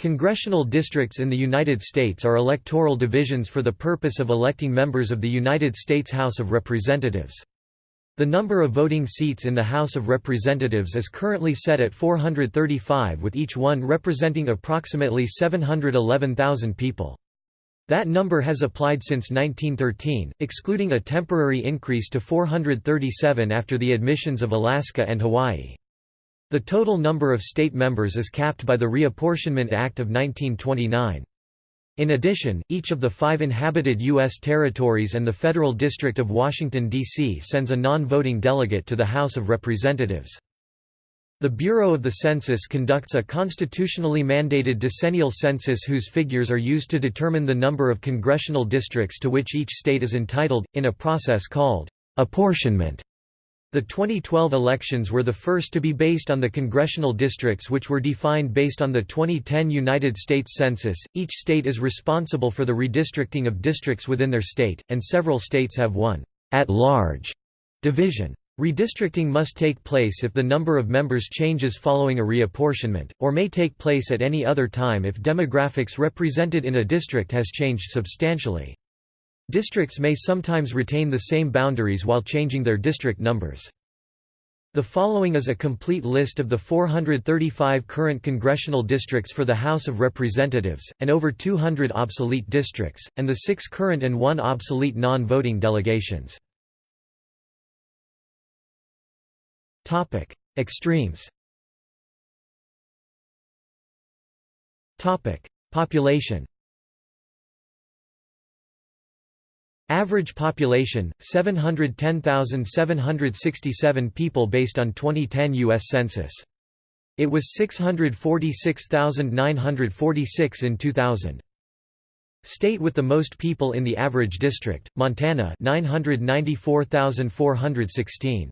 Congressional districts in the United States are electoral divisions for the purpose of electing members of the United States House of Representatives. The number of voting seats in the House of Representatives is currently set at 435 with each one representing approximately 711,000 people. That number has applied since 1913, excluding a temporary increase to 437 after the admissions of Alaska and Hawaii. The total number of state members is capped by the Reapportionment Act of 1929. In addition, each of the five inhabited U.S. territories and the Federal District of Washington, D.C. sends a non-voting delegate to the House of Representatives. The Bureau of the Census conducts a constitutionally mandated decennial census whose figures are used to determine the number of congressional districts to which each state is entitled, in a process called apportionment. The 2012 elections were the first to be based on the congressional districts which were defined based on the 2010 United States Census. Each state is responsible for the redistricting of districts within their state, and several states have one at-large division. Redistricting must take place if the number of members changes following a reapportionment, or may take place at any other time if demographics represented in a district has changed substantially. Districts may sometimes retain the same boundaries while changing their district numbers. The following is a complete list of the 435 current congressional districts for the House of Representatives, and over 200 obsolete districts, and the six current and one obsolete non-voting delegations. Extremes Population Average population, 710,767 people based on 2010 U.S. Census. It was 646,946 in 2000. State with the most people in the average district, Montana 994,416.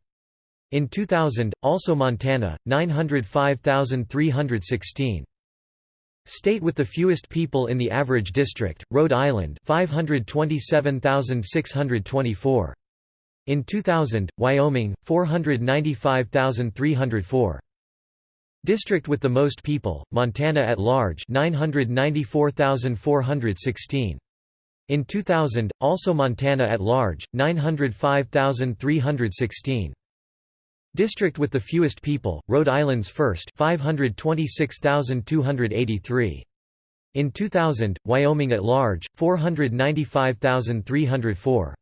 In 2000, also Montana, 905,316. State with the fewest people in the average district, Rhode Island 527,624. In 2000, Wyoming, 495,304. District with the most people, Montana at large 994,416. In 2000, also Montana at large, 905,316. District with the fewest people, Rhode Island's first 526,283. In 2000, Wyoming at large, 495,304.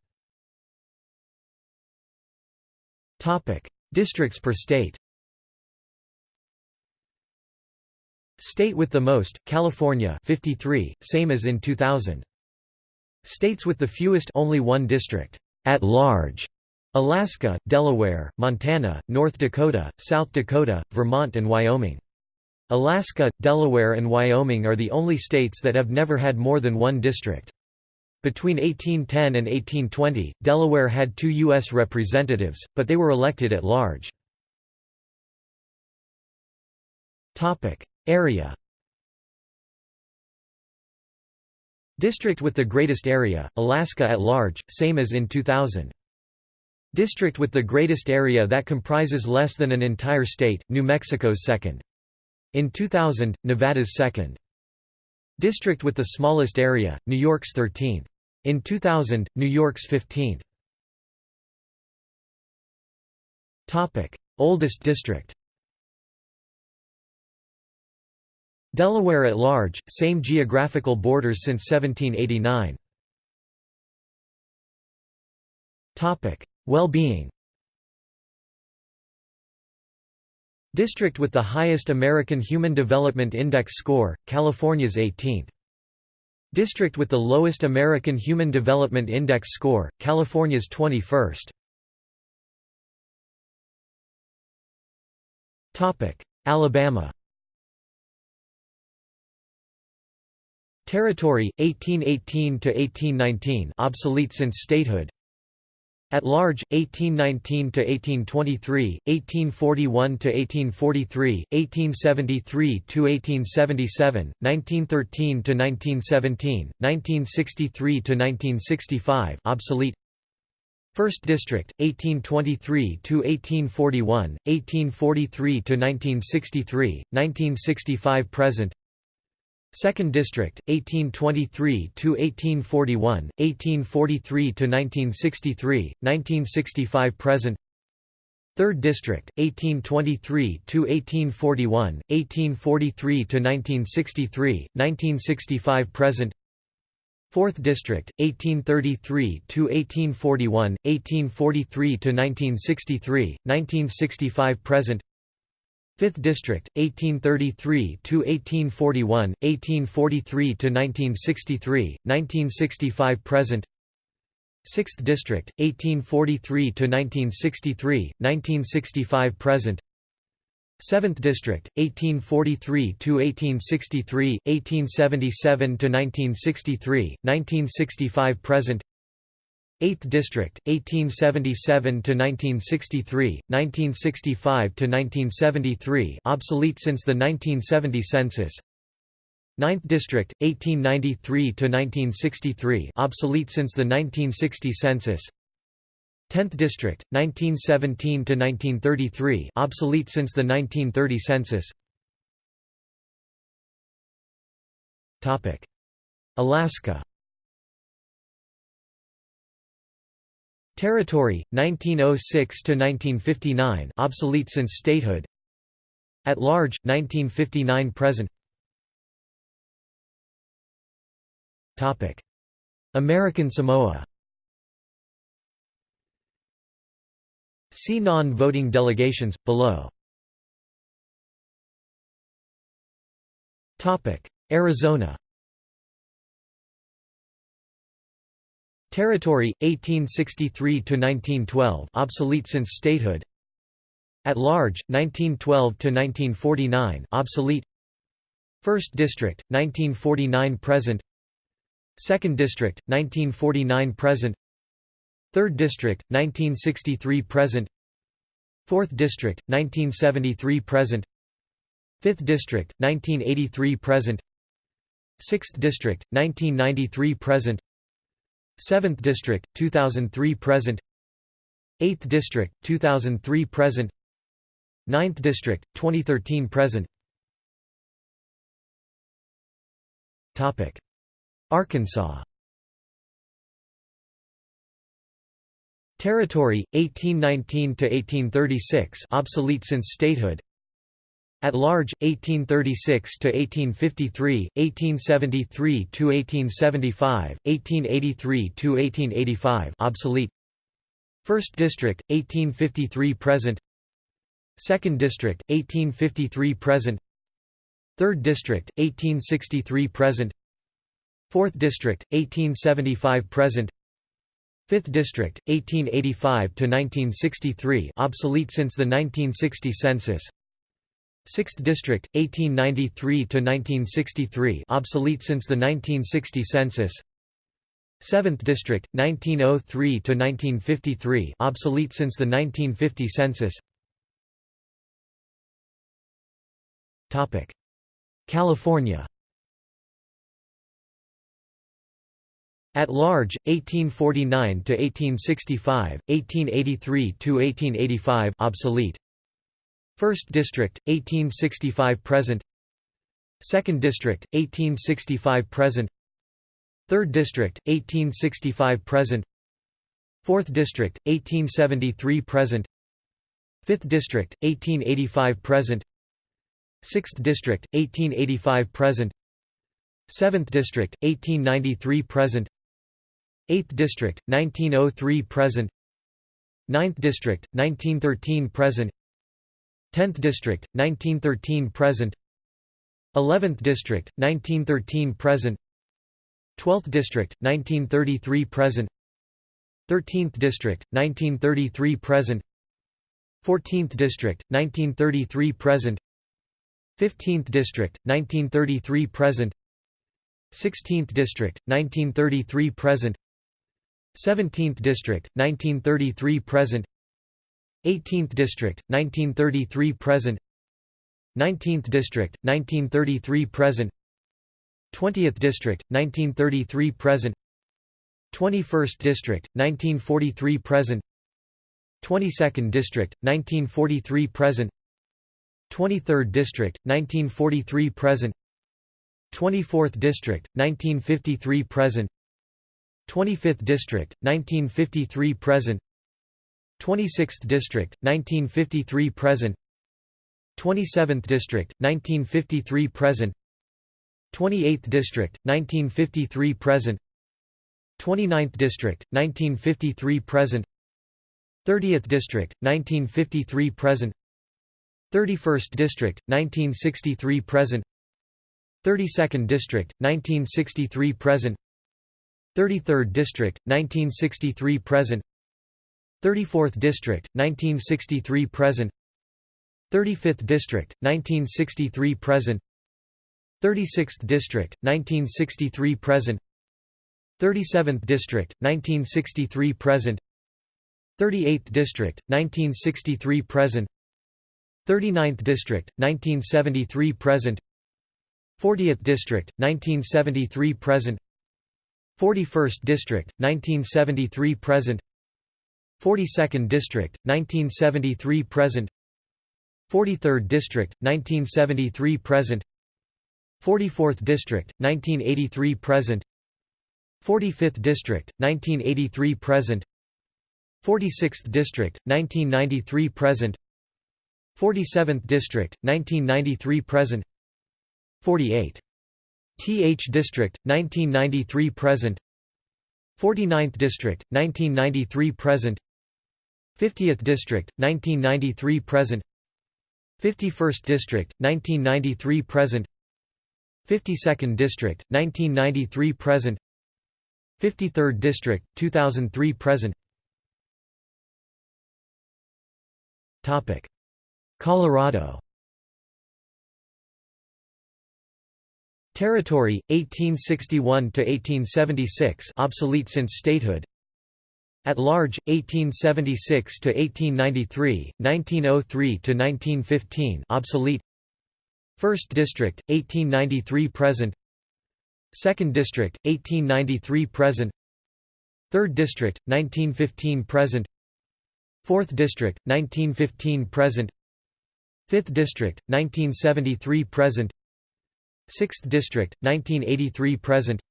Topic: Districts per state State with the most, California 53, same as in 2000. States with the fewest only one district, at large, Alaska, Delaware, Montana, North Dakota, South Dakota, Vermont and Wyoming. Alaska, Delaware and Wyoming are the only states that have never had more than one district. Between 1810 and 1820, Delaware had two U.S. representatives, but they were elected at large. Area District with the greatest area, Alaska at large, same as in 2000. District with the greatest area that comprises less than an entire state, New Mexico's second. In 2000, Nevada's second. District with the smallest area, New York's 13th. In 2000, New York's 15th. Topic: Oldest district Delaware at large, same geographical borders since 1789. Well-being District with the highest American Human Development Index score, California's 18th. District with the lowest American Human Development Index score, California's 21st. Alabama Territory 1818 to 1819 obsolete since statehood at large, 1819–1823, 1841–1843, 1873–1877, 1913–1917, 1963–1965 obsolete 1st District, 1823 to 1841, 1843 to 1963, 1965 present. 2nd District, 1823 to 1841, 1843 to 1963, 1965 present. 3rd District, 1823 to 1841, 1843 to 1963, 1965 present. 4th District, 1833 to 1841, 1843 to 1963, 1965 present. 5th District 1833 to 1841 1843 to 1963 1965 present. 6th District 1843 to 1963 1965 present. 7th District 1843 to 1863 1877 to 1963 1965 present 8th District, 1877 to 1963, 1965 to 1973, obsolete since the 1970 census. 9th District, 1893 to 1963, obsolete since the 1960 census. 10th District, 1917 to 1933, obsolete since the 1930 census. Topic: Alaska Territory 1906 to 1959 obsolete since statehood. At large 1959 present. Topic. American Samoa. See non-voting delegations below. Topic. Arizona Territory 1863 to 1912 obsolete since statehood. At large 1912 to 1949 obsolete. First District 1949 present. Second District 1949 present. Third District 1963 present. Fourth District 1973 present. Fifth District 1983 present. Sixth District 1993 present 7th District, 2003 present. 8th District, 2003 present. 9th District, 2013 present. Arkansas. Territory 1819 to 1836 obsolete since statehood at large 1836 to 1853 1873 to 1875 1883 to 1885 obsolete. First district 1853 present. Second district 1853 present. Third district 1863 present. Fourth district 1875 present. Fifth District, 1885 to 1963, obsolete since the 1960 census. 6th District, 1893 to 1963, obsolete since the 1960 census. 7th District, 1903 to 1953, obsolete since the 1950 census. Topic: California. At large, 1849 to 1865, 1883 to 1885, obsolete. 1st District, 1865 present. 2nd District, 1865 present. 3rd District, 1865 present. 4th District, 1873 present. 5th District, 1885 present. 6th District, 1885 present. 7th District, 1893 present. 8th District, 1903 present. 9th District, 1913 present 10th District, 1913 present. 11th District, 1913 present. 12th District, 1933 present. 13th District, 1933 present. 14th District, 1933 present. 15th District, 1933 present. 16th District, 1933 present. 17th District, 1933 present 18th District, 1933 present. 19th District, 1933 present. 20th District, 1933 present. 21st District, 1943 present. 22nd District, 1943 present. 23rd District, 1943 present. 24th District, 1953 present. 25th District, 1953 present 26th District, 1953 present. 27th District, 1953 present. 28th District, 1953 present. 29th District, 1953 present. 30th District, 1953 present. 31st District, 1963 present. 32nd District, 1963 present. 33rd District, 1963 present 34th District, 1963 present. 35th District, 1963 present. 36th District, 1963 present. 37th District, 1963 present. 38th District, 1963 present. 39th District, 1973 present. 40th District, 1973 present. 41st District, 1973 present 42nd District, 1973 present. 43rd District, 1973 present. 44th District, 1983 present. 45th District, 1983 present. 46th District, 1993 present. 47th District, 1993 present. 48. Th District, 1993 present. 49th District, 1993 present 50th District, 1993 present. 51st District, 1993 present. 52nd District, 1993 present. 53rd District, 2003 present. Colorado. Territory 1861 to 1876 obsolete since statehood At large 1876 to 1893 1903 to 1915 obsolete. First District 1893 present. Second District 1893 present. Third District 1915 present. Fourth District 1915 present. Fifth District 1973 present. 6th District, 1983 present.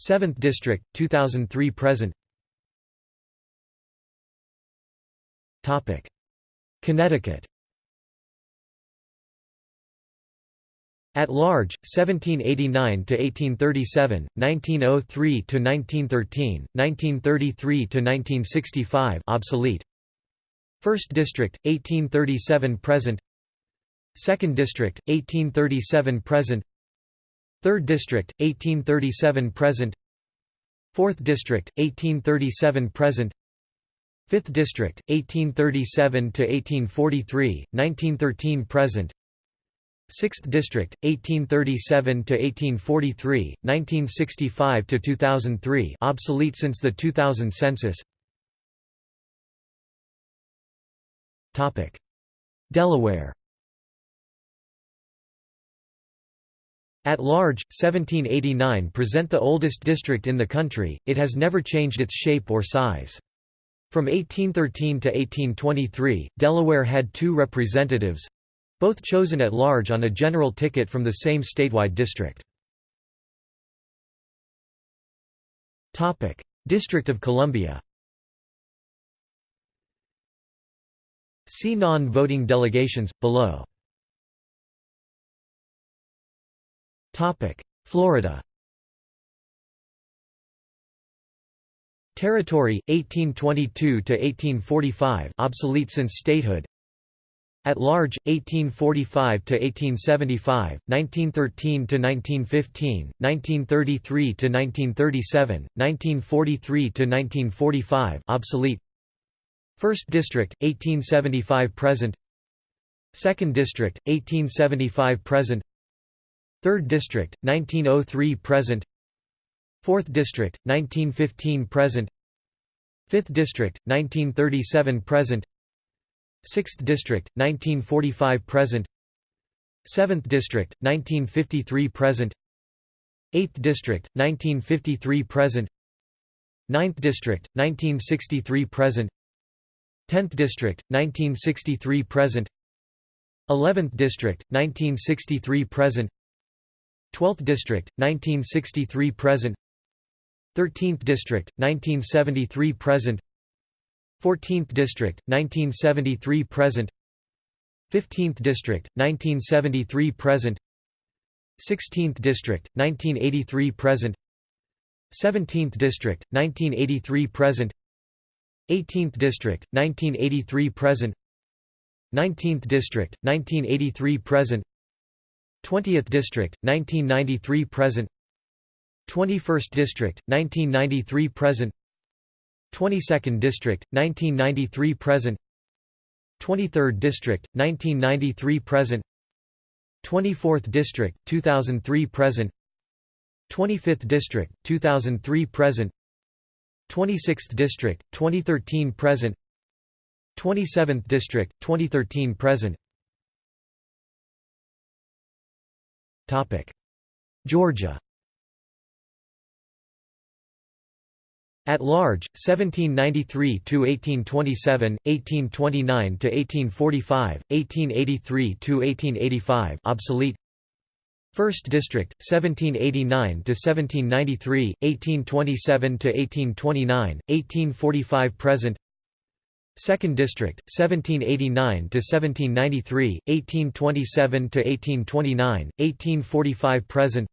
7th District, 2003 present Connecticut. At large, 1789 to 1837, 1903 to 1913, 1933 to 1965, obsolete. First District, 1837 present. 2nd District, 1837 present. 3rd District, 1837 present. 4th District, 1837 present 5th District, 1837–1843, 1913 present. 6th District, 1837–1843, 1965–2003 obsolete since the 2000 census. Delaware. At large, 1789 present the oldest district in the country, it has never changed its shape or size. From 1813 to 1823, Delaware had two representatives—both chosen at large on a general ticket from the same statewide district. District of Columbia See non-voting delegations, below. Florida Territory 1822 to 1845 obsolete since statehood. At large 1845 to 1875 1913 to 1915 1933 to 1937 1943 to 1945 obsolete. First District 1875 present. Second District 1875 present. 3rd District, 1903 present 4th District, 1915 present. 5th District, 1937 present. 6th District, 1945 present. 7th District, 1953 present. 8th District, 1953 present. 9th District, 1963 present. 10th District, 1963 present. 11th District, 1963 present. 12th District, 1963 present 13th District, 1973 present. 14th District, 1973 present. 15th District, 1973 present. 16th District, 1983 present. 17th District, 1983 present. 18th District, 1983 present. 19th District, 1983 present. 20th District, 1993 present 21st District, 1993 present 22nd District, 1993 present 23rd District, 1993 present 24th District, 2003 present 25th District, 2003 present 26th District, 2013 present 27th District, 2013 present Georgia At large, 1793 to 1827, 1829 to 1845, 1883 to 1885, obsolete. First District, 1789 to 1793, 1827 to 1829, 1845 present. Second District, 1789 to 1793, 1827 to 1829, 1845 present.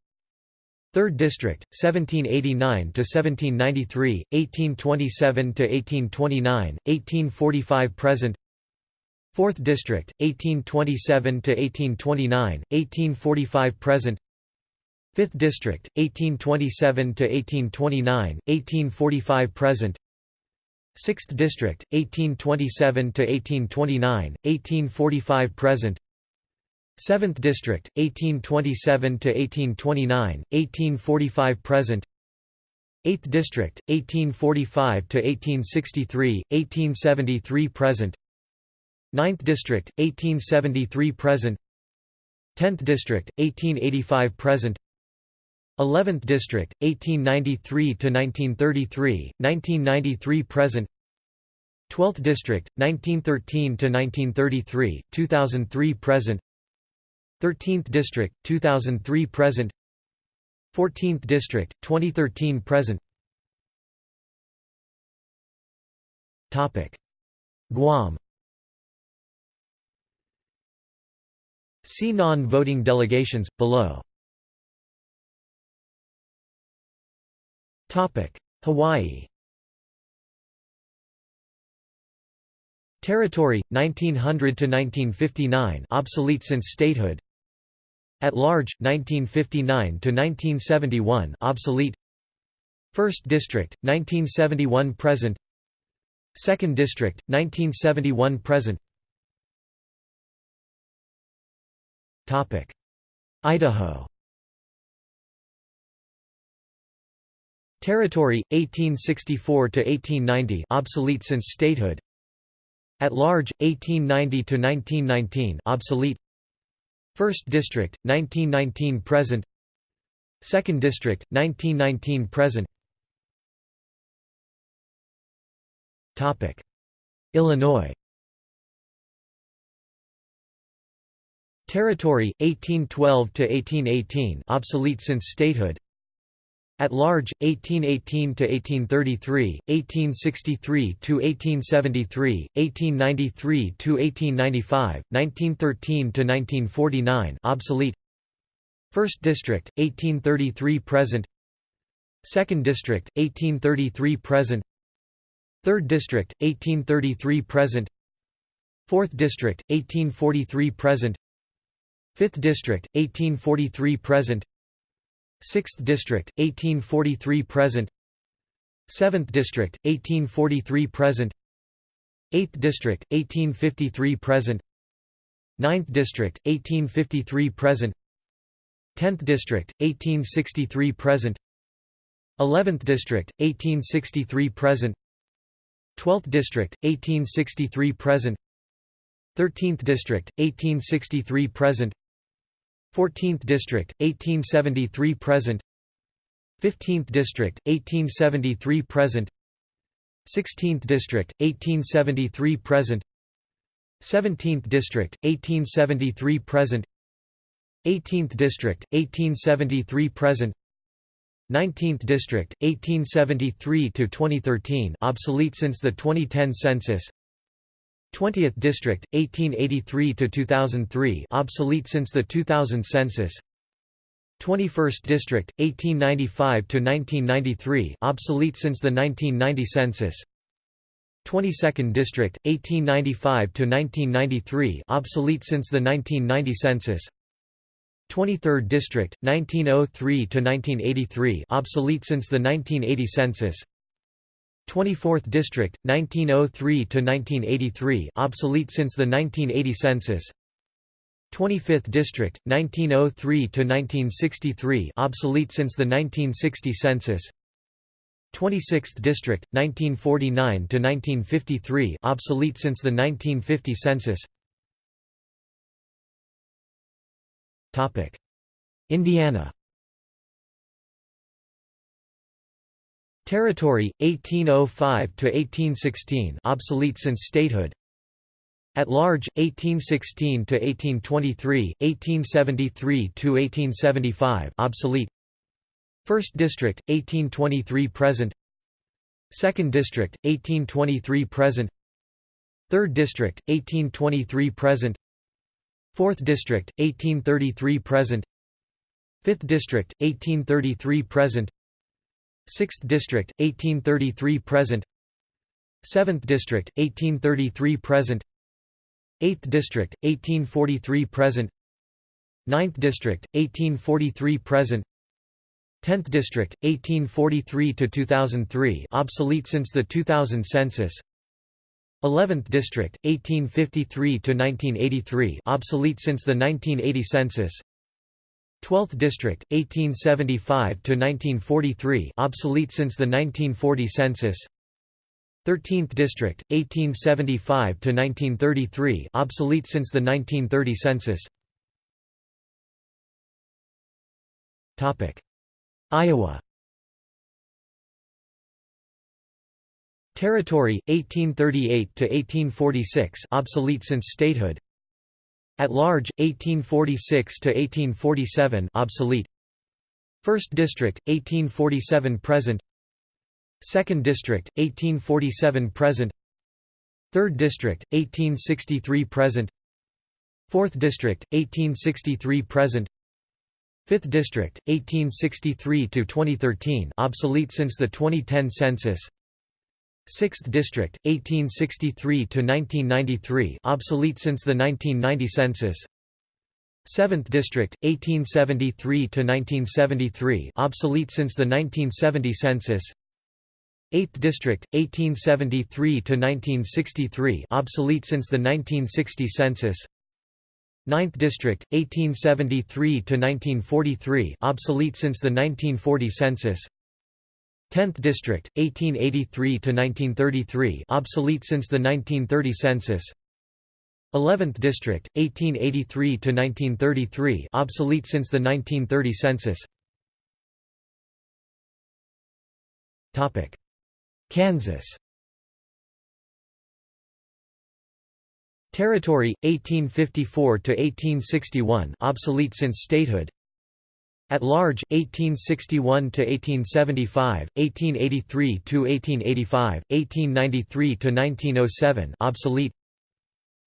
3rd District, 1789–1793, 1827–1829, 1845 present. 4th District, 1827–1829, 1845 present. 5th District, 1827–1829, 1845 present. 6th District, 1827–1829, 1845 present 7th District, 1827–1829, 1845 present. 8th District, 1845–1863, 1873 present. 9th District, 1873 present. 10th District, 1885 present. 11th District, 1893–1933, 1993 present. 12th District, 1913–1933, 2003 present 13th District, 2003 present. 14th District, 2013 present. Guam. See non-voting delegations, below. Hawaii. Territory 1900 to 1959 obsolete since statehood at large, 1959–1971 obsolete. 1st District, 1971 present. 2nd District, 1971 present. Topic. Idaho. Territory 1864 to 1890 obsolete since statehood. At large 1890 to 1919 obsolete 1st District, 1919 present. 2nd District, 1919 present. Illinois. Territory 1812 to 1818 obsolete since statehood at large 1818 to 1833 1863 to 1873 1893 to 1895 1913 to 1949 obsolete. First District 1833 present. Second District 1833 present. Third District 1833 present. Fourth District 1843 present. Fifth District 1843 present 6th District, 1843 present. 7th District, 1843 present. 8th District, 1853 present. 9th District, 1853 present. 10th District, 1863 present. 11th District, 1863 present. 12th District, 1863 present. 13th District, 1863 present 14th District, 1873 present. 15th District, 1873 present. 16th District, 1873 present. 17th District, 1873 present. 18th District, 1873 present. 19th District, 1873 to 2013, obsolete since the 2010 census 20th District, 1883 to 2003 obsolete since the 2000 census. 21st District, 1895 to 1993 obsolete since the 1990 census. 22nd District, 1895 to 1993 obsolete since the 1990 census. 23rd District, 1903 to 1983 obsolete since the 1980 census 24th District, 1903–1983 obsolete since the 1980 census. 25th District, 1903–1963 obsolete since the 1960 census. 26th District, 1949–1953 obsolete since the 1950 census. Indiana Territory 1805 to 1816 obsolete since statehood. At large 1816 to 1823 1873 to 1875 obsolete. First District 1823 present. Second District 1823 present. Third District 1823 present. 4th District, 1833 present. 5th District, 1833 present 6th District, 1833 present. 7th District, 1833 present. 8th District, 1843 present. 9th District, 1843 present. 10th District, 1843 to 2003, obsolete since the 2000 census. 11th District, 1853 to 1983, obsolete since the 1980 census 12th District, 1875–1943 obsolete since the 1940 census. 13th District, 1875–1933 obsolete since the 1930 census. Topic. Iowa. Territory 1838 to 1846 obsolete since statehood At large 1846 to 1847 obsolete. First District 1847 present. Second District 1847 present. Third District 1863 present. Fourth District 1863 present. Fifth District 1863 to 2013 obsolete since the 2010 census 6th District, 1863–1993 obsolete since the 1990 census. 7th District, 1873–1973 obsolete since the 1970 census. 8th District, 1873–1963 obsolete since the 1960 census. 9th District, 1873–1943 obsolete since the 1940 census 10th District, 1883–1933 obsolete since the 1930 census. 11th District, 1883–1933 obsolete since the 1930 census. Kansas. Territory, 1854 to 1861 obsolete since statehood at large, 1861 to 1875, 1883 to 1885, 1893 to 1907, obsolete.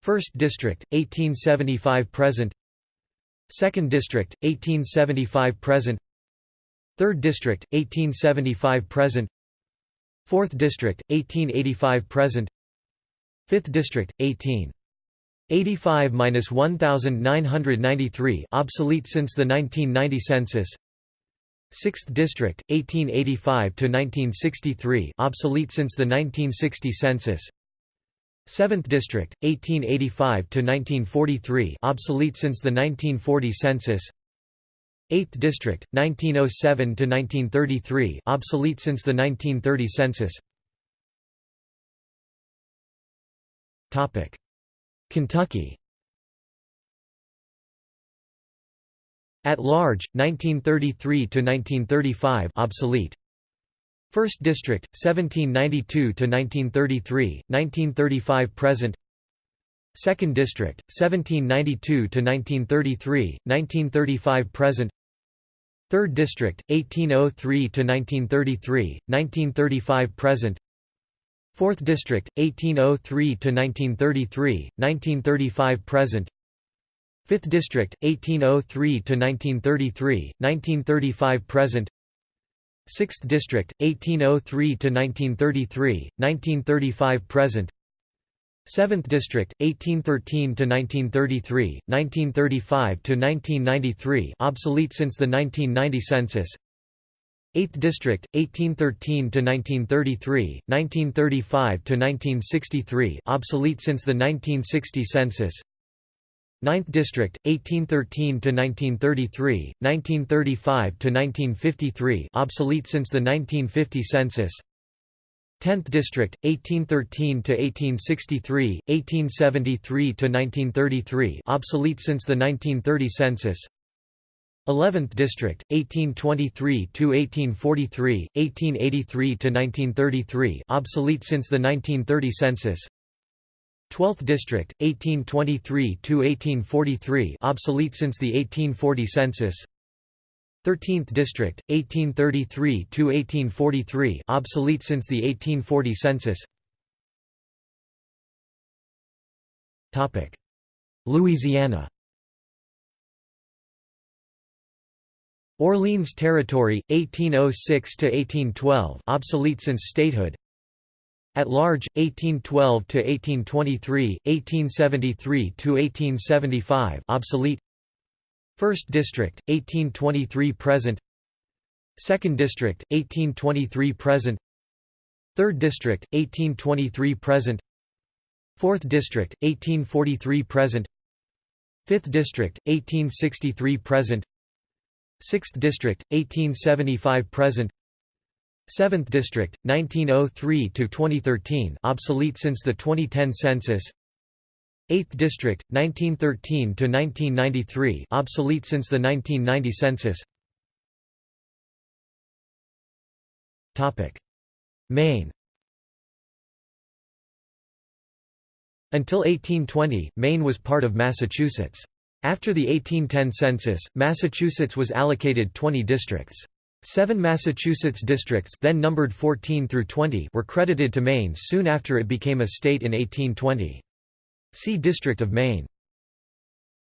First District, 1875–present Second District, 1875–present Third District, 1875–present Fourth District, 1885–present Fifth District, 18 85–1993 obsolete since the 1990 census. 6th District, 1885–1963 obsolete since the 1960 census. 7th District, 1885–1943 obsolete since the 1940 census. 8th District, 1907–1933 obsolete since the 1930 census Kentucky. At large, 1933–1935 obsolete. First District, 1792–1933, 1935 present. Second District, 1792–1933, 1935–present Third District, 1803–1933, 1935–present Fourth District, 1803–1933, 1935–present Fifth District, 1803–1933, 1935–present Sixth District, 1803–1933, 1935–present 7th District 1813 to 1933 1935 to 1993 obsolete since the 1990 census 8th District 1813 to 1933 1935 to 1963 obsolete since the 1960 census. 9th District 1813 to 1933 1935 to 1953 obsolete since the 1950 census. 10th District 1813 to 1863 1873 to 1933 obsolete since the 1930 census 11th District 1823 to 1843 1883 to 1933 obsolete since the 1930 census. 12th District 1823 to 1843 obsolete since the 1840 census. 13th District, 1833 to 1843, obsolete since the 1840 census. Topic: Louisiana Orleans Territory, 1806–1812 obsolete since statehood. At large, 1812–1823, 1873–1875 obsolete. 1st District, 1823 present. 2nd District, 1823 present. 3rd District, 1823 present. 4th District, 1843 present. 5th District, 1863 present 6th District, 1875 present. 7th District, 1903–2013 obsolete since the 2010 census. 8th District, 1913–1993 obsolete since the 1990 census. Maine. Until 1820, Maine was part of Massachusetts. After the 1810 census, Massachusetts was allocated 20 districts. Seven Massachusetts districts then numbered 14 through 20 were credited to Maine soon after it became a state in 1820. See District of Maine.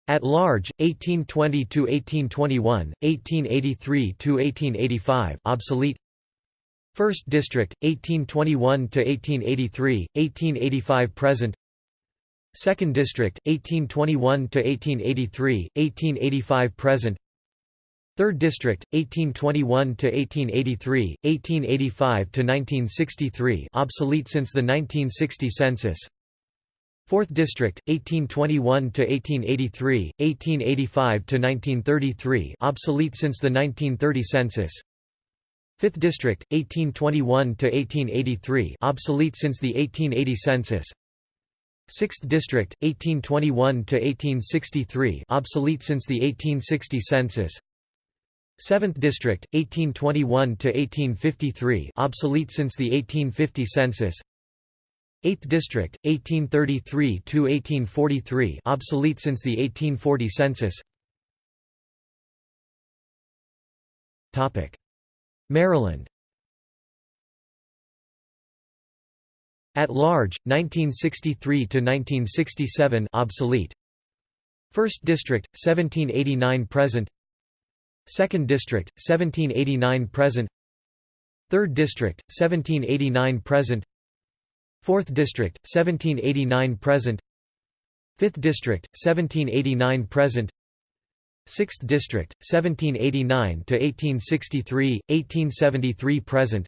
At large, 1820–1821, 1883–1885 obsolete 1st District, 1821–1883, 1885 present 2nd District, 1821–1883, 1885 present. 3rd District, 1821–1883, 1885–1963 obsolete since the 1960 census. 4th District, 1821–1883, 1885–1933 obsolete since the 1930 census. 5th District, 1821–1883 obsolete since the 1880 census 6th District, 1821–1863 obsolete since the 1860 census. 7th District, 1821–1853 obsolete since the 1850 census. 8th District, 1833–1843 obsolete since the 1840 census. Maryland At large, 1963 to 1967 obsolete. 1st District, 1789 present. 2nd District, 1789 present. 3rd District, 1789 present. 4th District, 1789 present. 5th District, 1789 present. 6th District, 1789 to 1863, 1873 present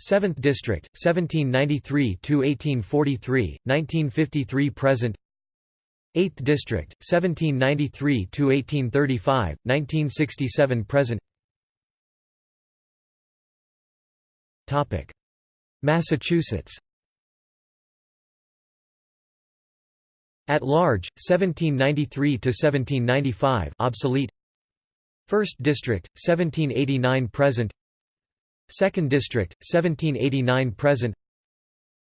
7th District, 1793 to 1843, 1953 present 8th District, 1793 to 1835, 1967 present Topic: Massachusetts At large, 1793 to 1795, obsolete. 1st District, 1789 present. 2nd District, 1789 present.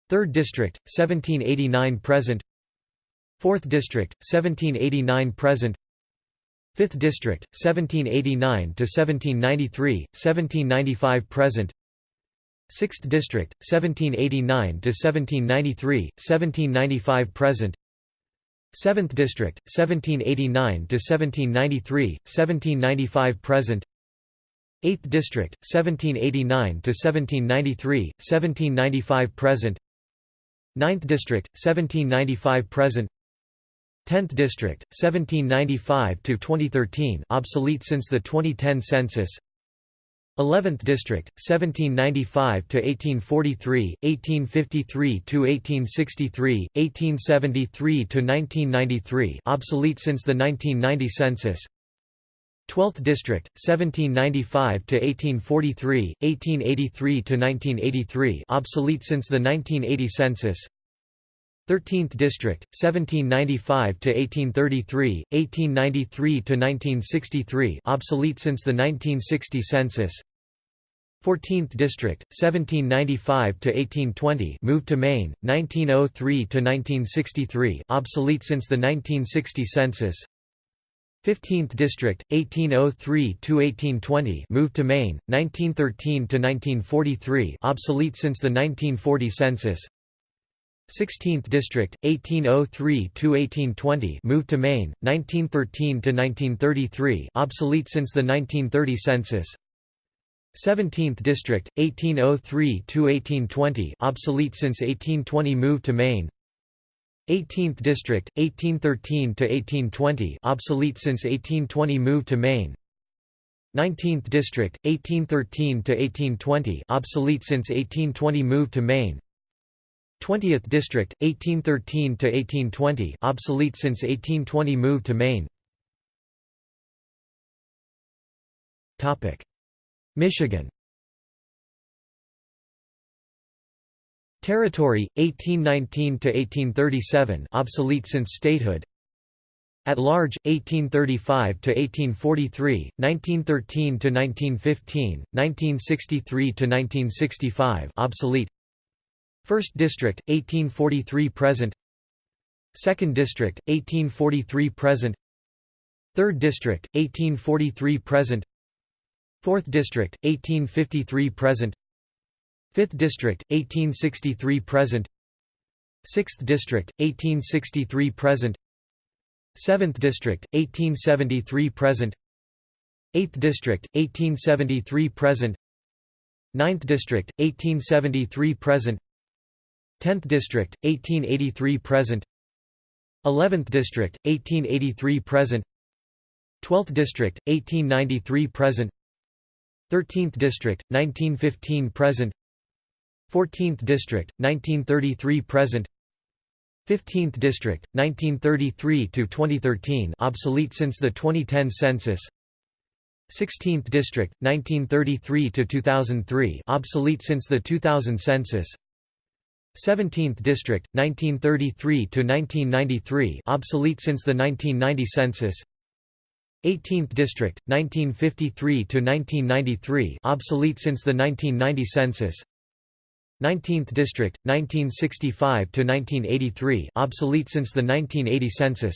3rd District, 1789 present. 4th District, 1789 present 5th District, 1789 to 1793, 1795 present 6th District, 1789 to 1793, 1795 present 7th District, 1789 to 1793, 1795 present 8th District, 1789 to 1793, 1795 present 9th District, 1795 present 10th District, 1795 to 2013, obsolete since the 2010 census. 11th District, 1795 to 1843, 1853 to 1863, 1873 to 1993, obsolete since the 1990 census. 12th District, 1795 to 1843, 1883 to 1983, obsolete since the 1980 census. 13th District, 1795 to 1833, 1893 to 1963, obsolete since the 1960 census. 14th District, 1795 to 1820, moved to Maine, 1903 to 1963, obsolete since the 1960 census. 15th District, 1803 to 1820, moved to Maine, 1913 to 1943, obsolete since the 1940 census. 16th District, 1803–1820 moved to Maine, 1913–1933 obsolete since the 1930 census 17th District, 1803–1820 obsolete since 1820 moved to Maine 18th District, 1813 to 1820, obsolete since 1820 moved to Maine. 19th District, 1813 to 1820, obsolete since 1820 moved to Maine. 20th District, 1813 to 1820, obsolete since 1820 moved to Maine. Topic: Michigan Territory, 1819 to 1837 obsolete since statehood. At large, 1835 to 1843 1913 to 1915 1963 to 1965 obsolete. 1st District, 1843 present. 2nd District, 1843 present. 3rd District, 1843 present. 4th District, 1853 present 5th District, 1863 present. 6th District, 1863 present. 7th District, 1873 present. 8th District, 1873 present. 9th District, 1873 present. 10th District, 1883 present. 11th District, 1883 present. 12th District, 1893 present. 13th District, 1915 present 14th District, 1933 present. 15th District, 1933 to 2013, obsolete since the 2010 census. 16th District, 1933 to 2003, obsolete since the 2000 census. 17th District, 1933 to 1993, obsolete since the 1990 census. 18th District, 1953 to 1993, obsolete since the 1990 census 19th District, 1965 to 1983, obsolete since the 1980 census.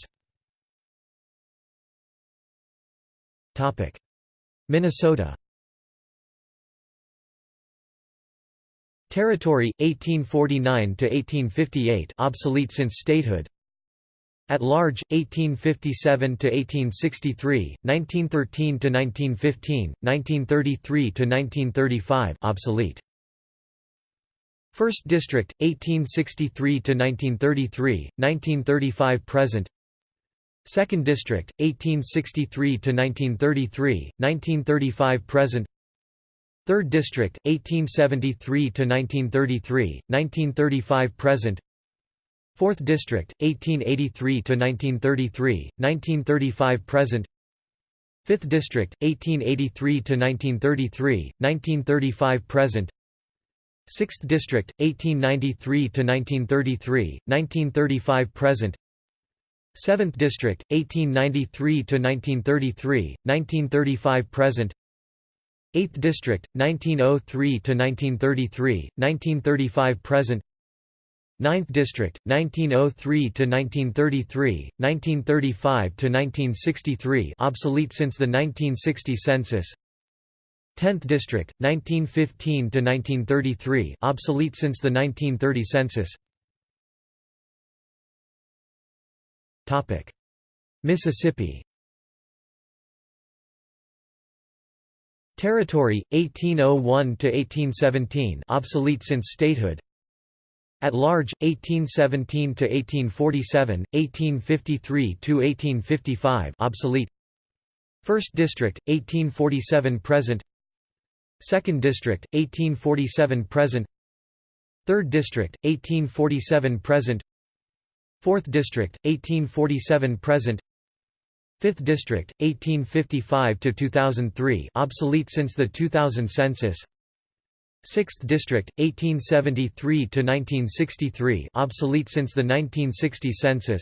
Topic: Minnesota. Territory 1849 to 1858 obsolete since statehood. At large 1857 to 1863 1913 to 1915 1933 to 1935 obsolete 1st District 1863 to 1933 1935 present. 2nd District 1863 to 1933 1935 present. 3rd District 1873 to 1933 1935 present. 4th District 1883 to 1933 1935 present. 5th District 1883 to 1933 1935 present 6th District 1893 to 1933 1935 present. 7th District 1893 to 1933 1935 present. 8th District, 1903–1933, 1935 present. 9th District 1903 to 1933 1935 to 1963 obsolete since the 1960 census 10th District 1915 to 1933 obsolete since the 1930 census Topic Mississippi Territory 1801 to 1817 obsolete since statehood at large, 1817 to 1847, 1853 to 1855, obsolete. First District, 1847 present. Second District, 1847 present. Third District, 1847 present. Fourth District, 1847 present. 5th District, 1855 to 2003, obsolete since the 2000 census. 6th District, 1873 to 1963, obsolete since the 1960 census.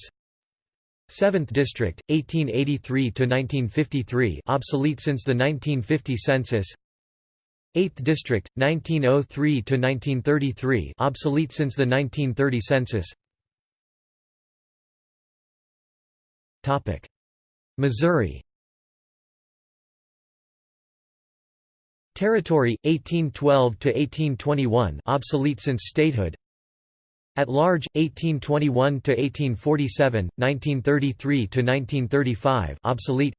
7th District, 1883 to 1953, obsolete since the 1950 census. 8th District, 1903 to 1933, obsolete since the 1930 census. Topic: Missouri. Territory 1812 to 1821 obsolete since statehood. At large 1821 to 1847 1933 to 1935 obsolete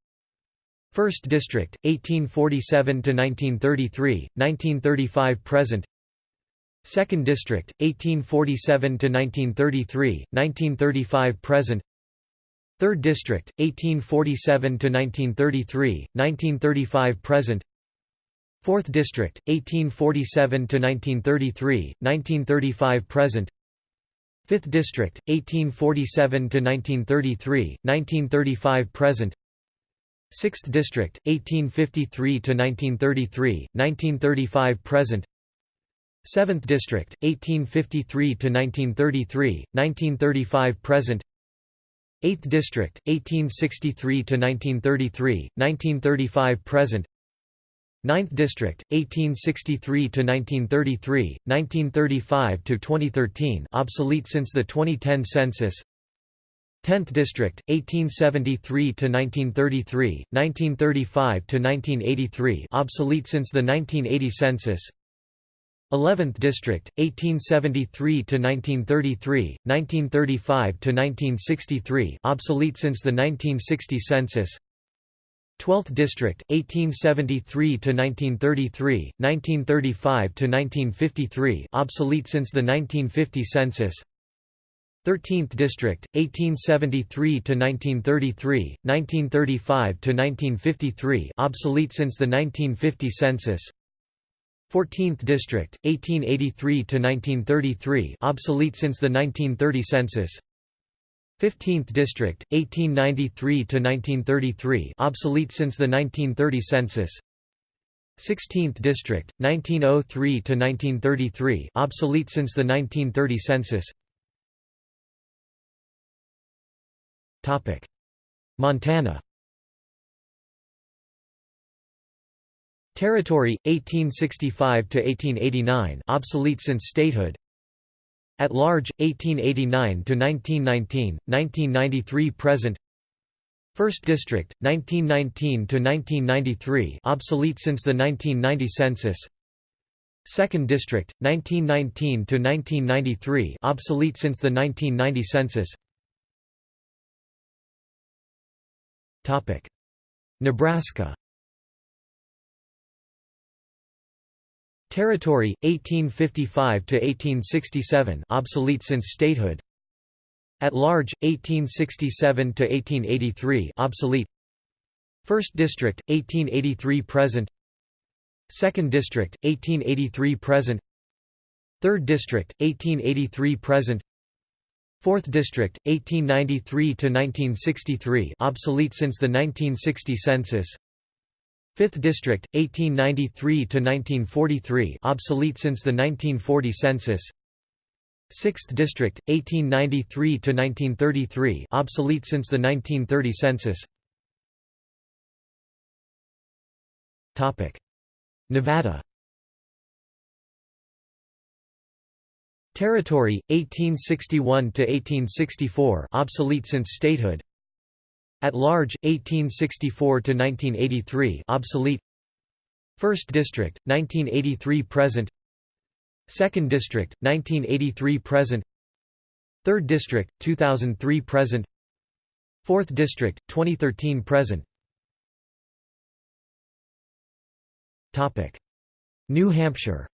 First District 1847 to 1933 1935 present. Second District 1847 to 1933 1935 present. Third District 1847 to 1933 1935 present. 4th District, 1847–1933, 1935–present 5th District, 1847–1933, 1935–present 6th District, 1853–1933, 1935–present 7th District, 1853–1933, 1935–present 8th District, 1863–1933, 1935–present 9th District, 1863 to 1933, 1935 to 2013, obsolete since the 2010 census 10th District, 1873–1933, 1935–1983 obsolete since the 1980 census. 11th District, 1873–1933, 1935–1963 obsolete since the 1960 census. 12th District 1873 to 1933 1935 to 1953 obsolete since the 1950 census 13th District 1873 to 1933 1935 to 1953 obsolete since the 1950 census. 14th District 1883 to 1933 obsolete since the 1930 census. 15th District, 1893–1933 obsolete since the 1930 census. 16th District, 1903–1933 obsolete since the 1930 census Montana. Territory, 1865 to 1889 obsolete since statehood. At large, 1889 to 1919 1993–present 1st District, 1919 to 1993 obsolete since the 1990 census. 2nd District, 1919 to 1993 obsolete since the 1990 census Nebraska. Territory 1855 to 1867 obsolete since statehood. At large 1867 to 1883 obsolete. First District 1883 present. Second District 1883 present. Third District 1883 present Fourth District 1893 to 1963 obsolete since the 1960 census. 5th District, 1893–1943 obsolete since the 1940 census. 6th District, 1893–1933 obsolete since the 1930 census. Topic Nevada Territory 1861 to 1864 obsolete since statehood. At large 1864 to 1983 obsolete. First District 1983 present. Second District 1983 present. Third District 2003 present. Fourth District 2013 present. Topic. New Hampshire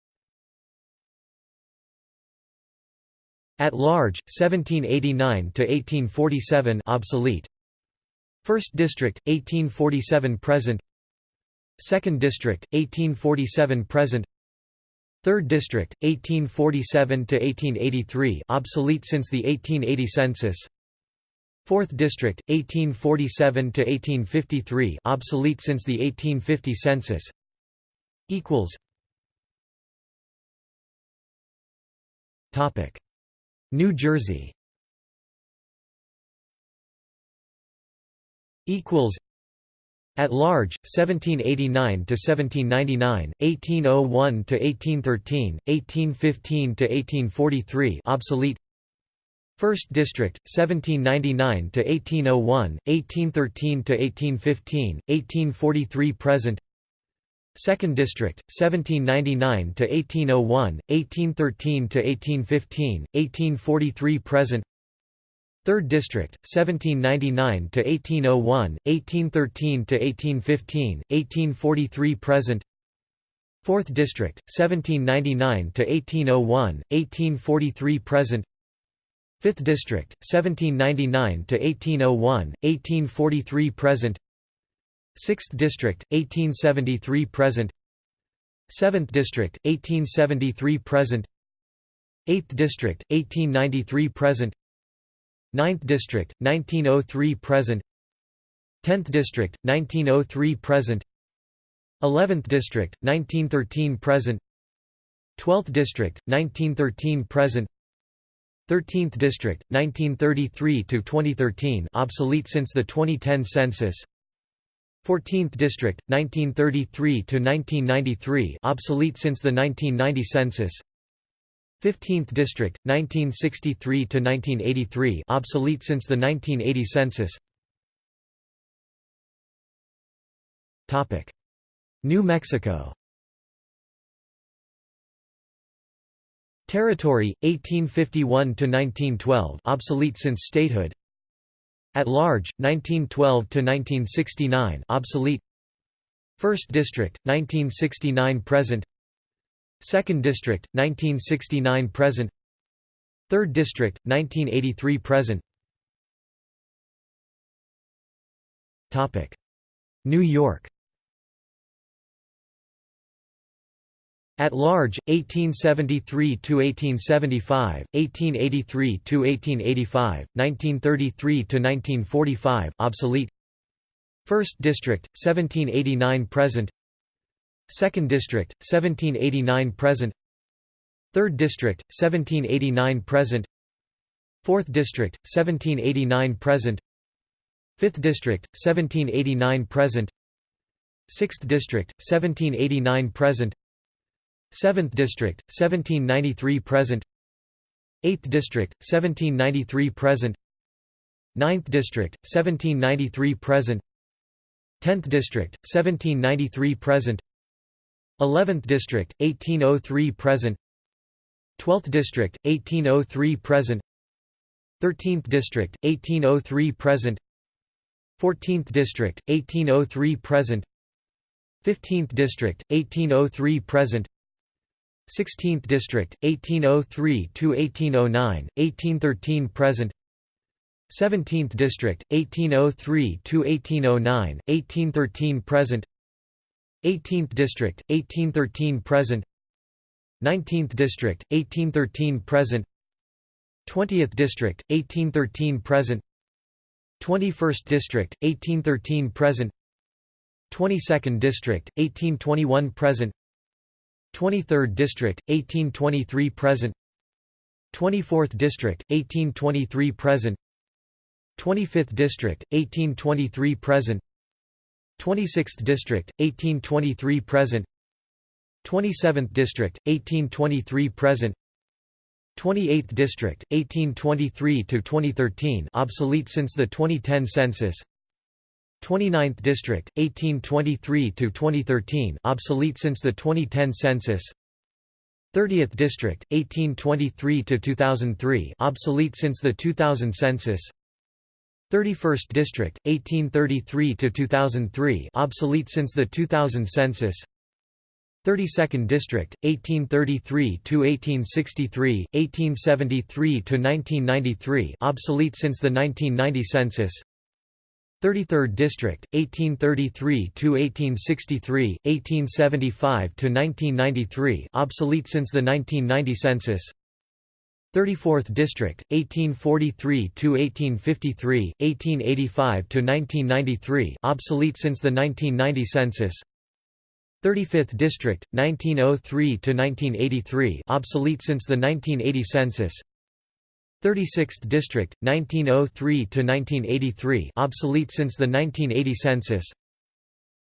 At large, 1789 to 1847 obsolete. First District, 1847 present. Second District, 1847 present. Third District, 1847 to 1883 obsolete since the 1880 census. Fourth District, 1847 to 1853 obsolete since the 1850 census. Equals. Topic. New Jersey. Equals. At large 1789 to 1799 1801 to 1813 1815 to 1843 obsolete. First District 1799 to 1801 1813 to 1815 1843 present Second District, 1799 to 1801, 1813 to 1815, 1843 present. Third District, 1799 to 1801, 1813 to 1815, 1843 present. Fourth District, 1799 to 1801, 1843 present. Fifth District, 1799 to 1801, 1843 present. 6th District, 1873 present. 7th District, 1873 present. 8th District, 1893 present. 9th District, 1903 present. 10th District, 1903 present. 11th District, 1913 present. 12th District, 1913 present. 13th District, 1933–2013 obsolete since the 2010 census 14th District, 1933–1993 obsolete since the 1990 census. 15th District, 1963–1983 obsolete since the 1980 census. Topic. New Mexico. Territory, 1851 to 1912 obsolete since statehood at large, 1912–1969 obsolete. First District, 1969 present. Second District, 1969 present. Third District, 1983 present. New York At large, 1873–1875, 1883–1885, 1933–1945 obsolete. First District, 1789 present. Second District, 1789 present. Third District, 1789 present. Fourth District, 1789 present. Fifth District, 1789 present. Sixth District, 1789 present 7th District, 1793 present. 8th District, 1793 present. 9th District, 1793 present. 10th District, 1793 present. 11th District, 1803 present. 12th District, 1803 present. 13th District, 1803 present. 14th District, 1803 present. 15th District, 1803 present 16th District, 1803–1809, 1813 present. 17th District, 1803–1809, 1813 present. 18th District, 1813 present. 19th District, 1813 present. 20th District, 1813 present. 21st District, 1813 present. 22nd District, 1821 present 23rd District, 1823 present. 24th District, 1823 present. 25th District, 1823 present. 26th District, 1823 present. 27th District, 1823 present. 28th District, 1823 to 2013, obsolete since the 2010 census 29th District, 1823 to 2013 obsolete since the 2010 census. 30th District, 1823 to 2003 obsolete since the 2000 census. 31st District, 1833 to 2003 obsolete since the 2000 census. 32nd District, 1833 to 1863, 1873 to 1993, obsolete since the 1990 census 33rd District, 1833–1863, 1875–1993 obsolete since the 1990 census. 34th District, 1843–1853, 1885–1993 obsolete since the 1990 census. 35th District, 1903–1983 obsolete since the 1980 census 36th District, 1903–1983 obsolete since the 1980 census.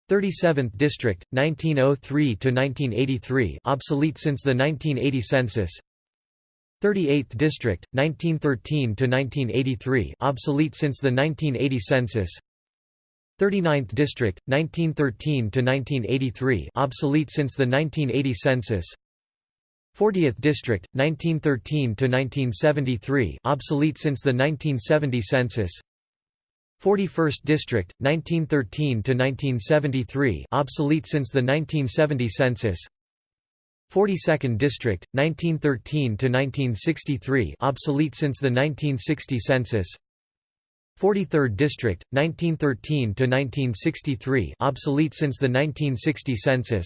37th District, 1903–1983 obsolete since the 1980 census. 38th District, 1913–1983 obsolete since the 1980 census. 39th District, 1913–1983 obsolete since the 1980 census 40th District, 1913–1973 obsolete since the 1970 census. 41st District, 1913–1973 obsolete since the 1970 census. 42nd District, 1913–1963 obsolete since the 1960 census. 43rd District, 1913–1963 obsolete since the 1960 census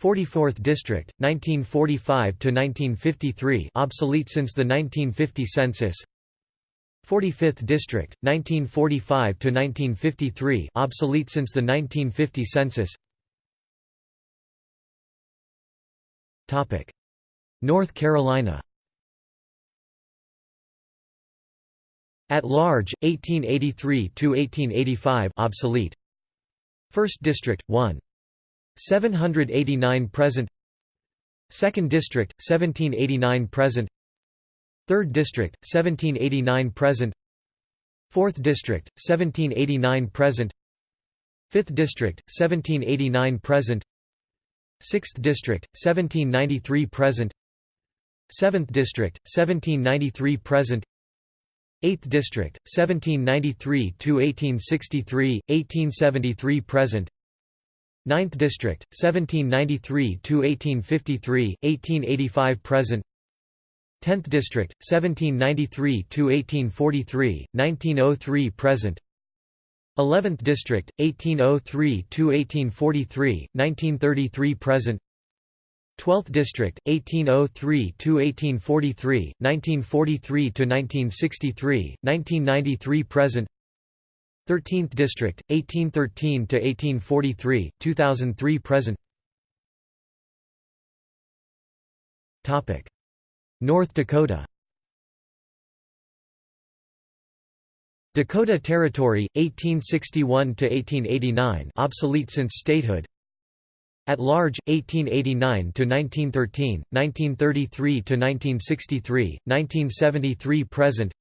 44th District, 1945–1953 obsolete since the 1950 census 45th District, 1945–1953 obsolete since the 1950 census Topic North Carolina At large, 1883–1885 obsolete. 1st District, 1. 789 present 2nd District, 1789 present 3rd District, 1789 present 4th District, 1789 present 5th District, 1789 present 6th District, 1793 present 7th District, 1793 present 8th District, 1793 to 1863 1873 present 9th District, 1793–1853, 1885 present. 10th District, 1793–1843, 1903 present. 11th District, 1803–1843, 1933 present. 12th District, 1803–1843, 1943–1963, 1993 present 13th District, 1813 to 1843, 2003 present. Topic: North Dakota. Dakota Territory, 1861 to 1889, obsolete since statehood. At large, 1889 to 1913, 1933 to 1963, 1973 present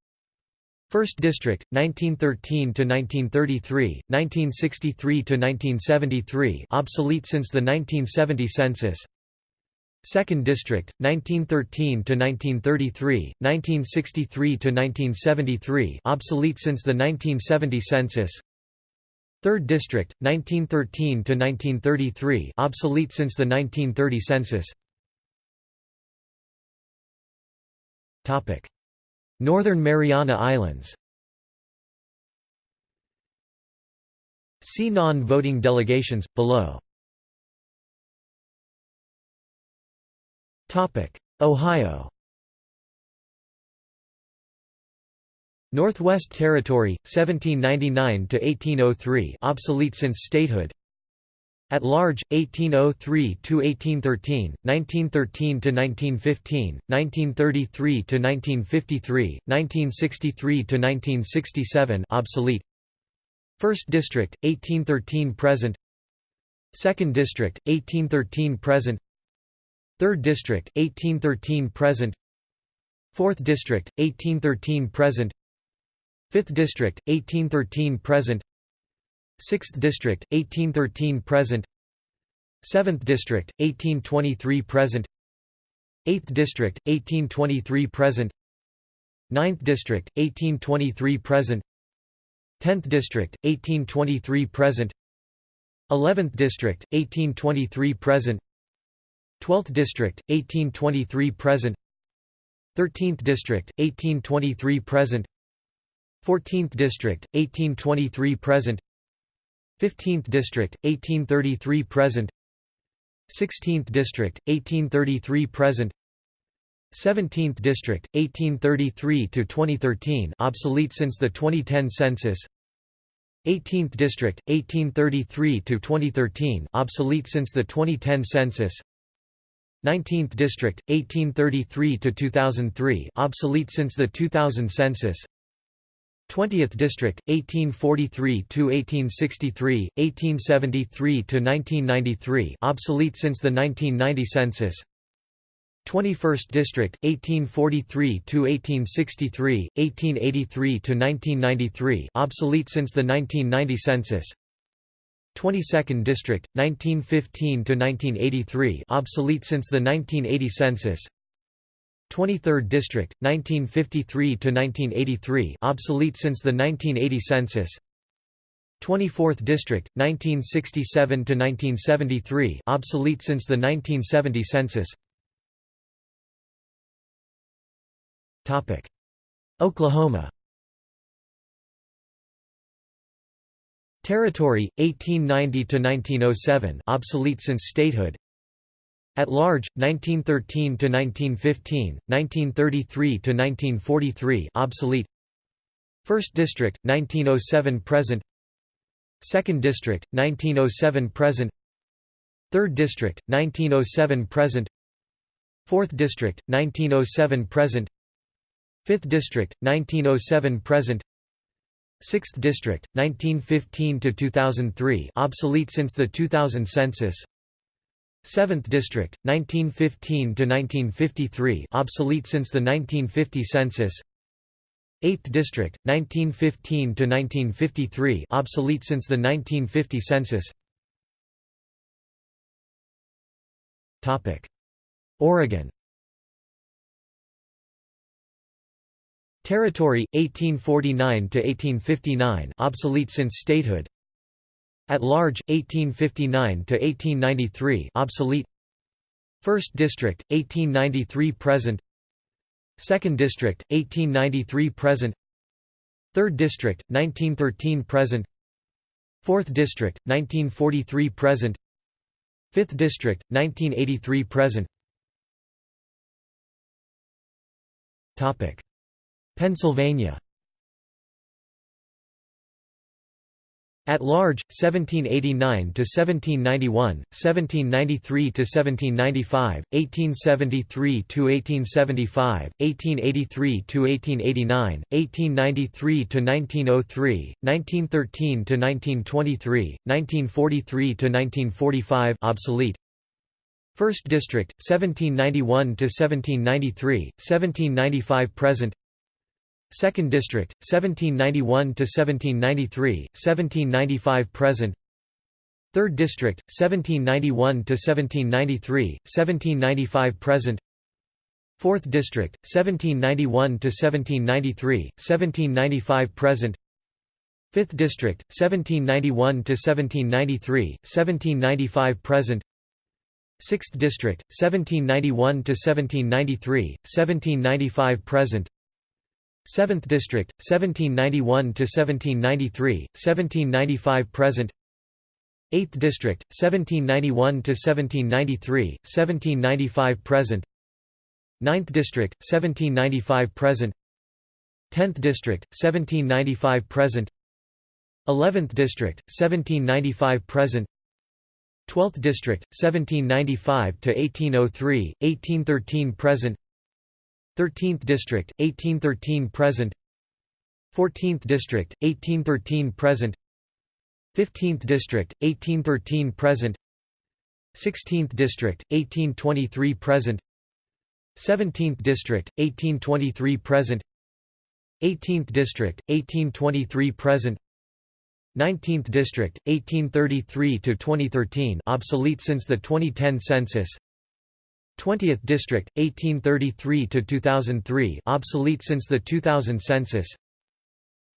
1st District, 1913–1933, 1963–1973 obsolete since the 1970 census. 2nd District, 1913–1933, 1963–1973 obsolete since the 1970 census. 3rd District, 1913–1933 obsolete since the 1930 census Northern Mariana Islands. See non-voting delegations, below. Ohio. Northwest Territory 1799 to 1803 obsolete since statehood At large 1803 to 1813 1913 to 1915 1933 to 1953 1963 to 1967 obsolete. 1st District 1813 present. 2nd District 1813 present. 3rd District 1813 present. 4th District, 1813 present. 5th District, 1813 present 6th District, 1813 present. 7th District, 1823 present. 8th District, 1823 present. 9th District, 1823 present. 10th District, 1823 present. 11th District, 1823 present. 12th District, 1823 present. 13th District, 1823 present. 14th District, 1823 present 15th District, 1833 present. 16th District, 1833 present. 17th District, 1833 to 2013 obsolete since the 2010 census. 18th District, 1833 to 2013 obsolete since the 2010 census. 19th District, 1833 to 2003 obsolete since the 2000 census 20th District, 1843 to 1863, 1873 to 1993, obsolete since the 1990 census. 21st District, 1843 to 1863, 1883 to 1993, obsolete since the 1990 census. 22nd District, 1915 to 1983, obsolete since the 1980 census. 23rd District, 1953 to 1983, obsolete since the 1980 census. 24th District, 1967 to 1973, obsolete since the 1970 census. Topic: Oklahoma. Territory 1890 to 1907, obsolete since statehood. At Large, 1913 to 1915, 1933 to 1943, obsolete. First District, 1907 present. Second District, 1907 present. Third District, 1907 present. Fourth District, 1907 present. Fifth District, 1907 present. 6th District, 1915 to 2003, obsolete since the 2000 census. 7th District, 1915 to 1953, obsolete since the 1950 census. 8th District, 1915 to 1953, obsolete since the 1950 census. Oregon. Territory 1849 to 1859, obsolete since statehood. At large, 1859 to 1893, obsolete. First District, 1893 present. Second District, 1893 present. Third District, 1913 present. Fourth District, 1943 present. Fifth District, 1983 present. Topic: Pennsylvania. At large, 1789 to 1791, 1793 to 1795, 1873 to 1875, 1883 to 1889, 1893 to 1903, 1913 to 1923, 1943 to 1945 obsolete. First District, 1791 to 1793, 1795 present. Second District, 1791 to 1793, 1795 present. Third District, 1791 to 1793, 1795 present. Fourth District, 1791 to 1793, 1795 present. Fifth District, 1791 to 1793, 1795 present. Sixth District, 1791 to 1793, 1795 present. 7th District, 1791 to 1793, 1795 present. 8th District, 1791 to 1793, 1795 present. 9th District, 1795 present. 10th District, 1795 present. 11th District, 1795 present. 12th District, 1795 to 1803, 1813 present. 13th District, 1813 present 14th District, 1813 present 15th District, 1813 present 16th District, 1823 present 17th District, 1823 present 18th District, 1823 present 19th District, 1833 to 2013, obsolete since the 2010 census 20th District, 1833 to 2003 obsolete since the 2000 census.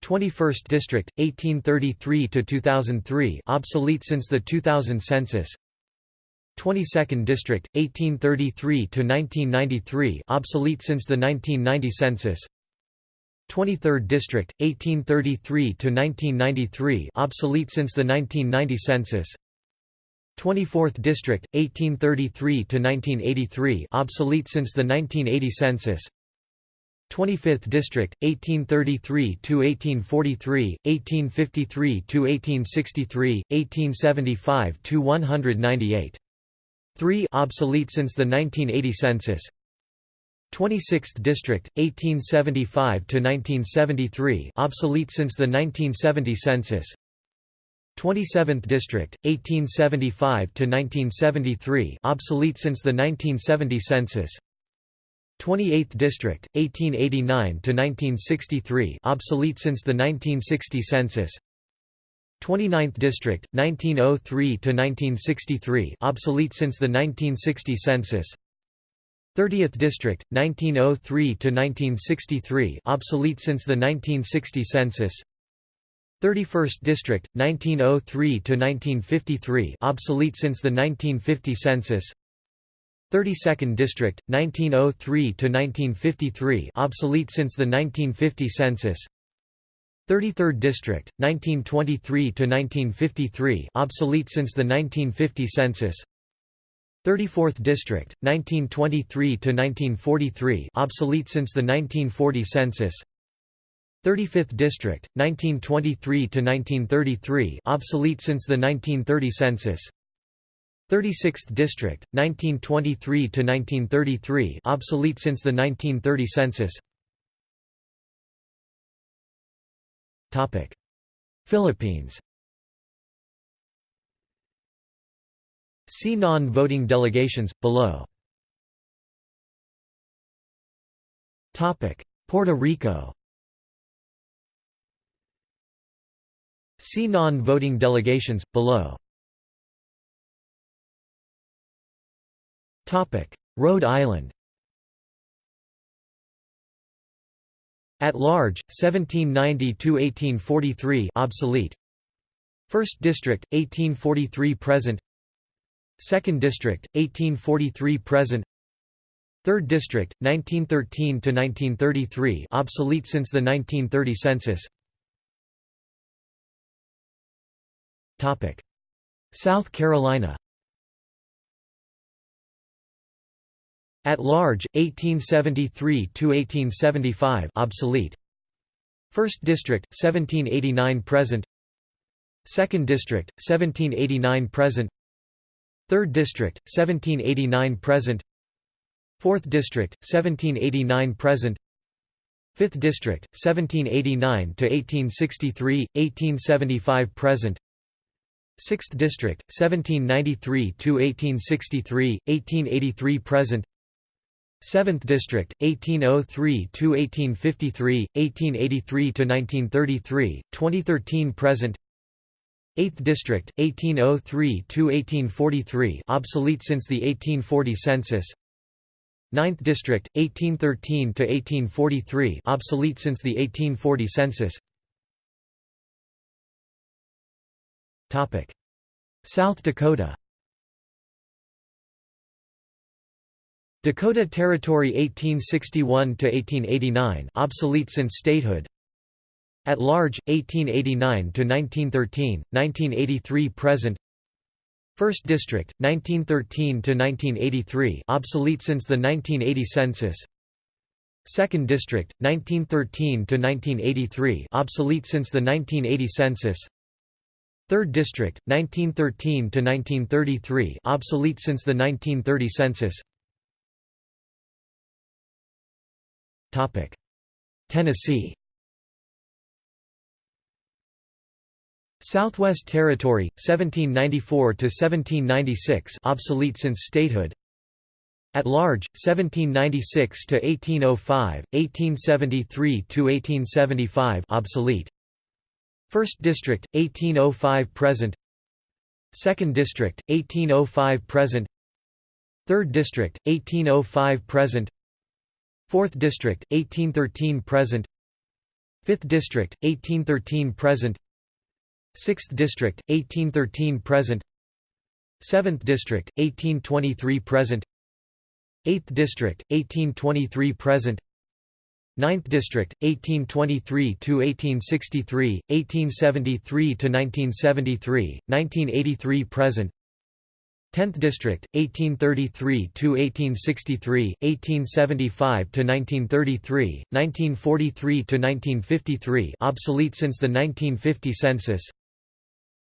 21st District, 1833 to 2003 obsolete since the 2000 census. 22nd District, 1833 to 1993 obsolete since the 1990 census. 23rd District, 1833 to 1993 obsolete since the 1990 census 24th District, 1833–1983 obsolete since the 1980 census. 25th District, 1833–1843, 1853–1863, 1875–198 3 obsolete since the 1980 census. 26th District, 1875–1973 obsolete since the 1970 census 27th District, 1875 to 1973, obsolete since the 1970 census. 28th District, 1889 to 1963, obsolete since the 1960 census. 29th District, 1903 to 1963, obsolete since the 1960 census. 30th District, 1903 to 1963, obsolete since the 1960 census 31st District, 1903–1953 obsolete since the 1950 census. 32nd District, 1903–1953 obsolete since the 1950 census. 33rd District, 1923–1953 obsolete since the 1950 census. 34th District, 1923–1943 obsolete since the 1940 census 35th District, 1923–1933 obsolete since the 1930 census. 36th District, 1923–1933 obsolete since the 1930 census. Philippines. See non-voting delegations, below. Puerto Rico See non-voting delegations, below. Rhode Island. At large, 1790–1843 obsolete. 1st District, 1843 present. 2nd District, 1843 present. 3rd District, 1913–1933 obsolete since the 1930 census South Carolina At large, 1873–1875 obsolete. 1st District, 1789 present. 2nd District, 1789 present. 3rd District, 1789 present. 4th District, 1789 present. 5th District, 1789–1863, 1875 present 6th District, 1793–1863, 1883 present. 7th District, 1803–1853, 1883–1933, 2013 present. 8th District, 1803–1843 obsolete since the 1840 census. 9th District, 1813–1843 obsolete since the 1840 census South Dakota. Dakota Territory 1861–1889 obsolete since statehood. At large, 1889–1913, 1983 present. 1st District, 1913–1983 obsolete since the 1980 census. 2nd District, 1913–1983 obsolete since the 1980 census 3rd District, 1913 to 1933, obsolete since the 1930 census. Topic: Tennessee. Southwest Territory 1794 to 1796 obsolete since statehood. At large, 1796 to 1805, 1873 to 1875 obsolete. First District, 1805 present. Second District, 1805 present. Third District, 1805 present. Fourth District, 1813 present. Fifth District, 1813 present. Sixth District, 1813 present. Seventh District, 1823 present. 8th District, 1823 present 9th District, 1823–1863, 1873–1973, 1983 present. 10th District, 1833–1863, 1875–1933, 1943–1953 obsolete since the 1950 census.